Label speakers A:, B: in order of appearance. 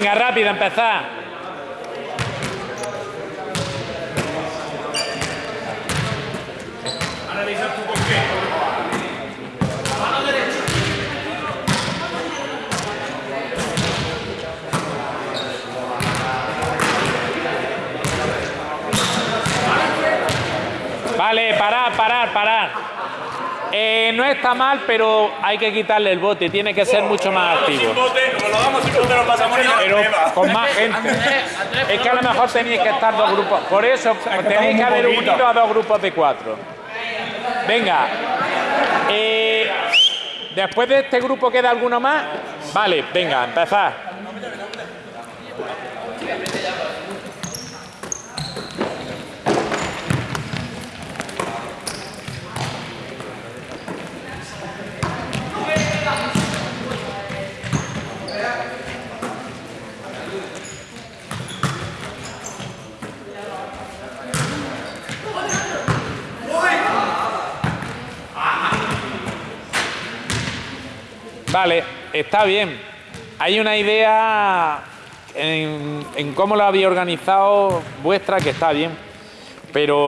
A: Venga, rápido, empezar.
B: Analiza tu por qué. Mano derecha.
A: Vale, parar, parar, parar. Eh, no está mal, pero hay que quitarle el bote. Tiene que ser mucho más activo. Pero con más gente. Es que a lo mejor tenéis que estar dos grupos. Por eso tenéis que haber unido a dos grupos de cuatro. Venga. Eh, Después de este grupo queda alguno más. Vale, venga, empezar. Vale, está bien. Hay una idea en, cómo lo había organizado vuestra que está bien. Pero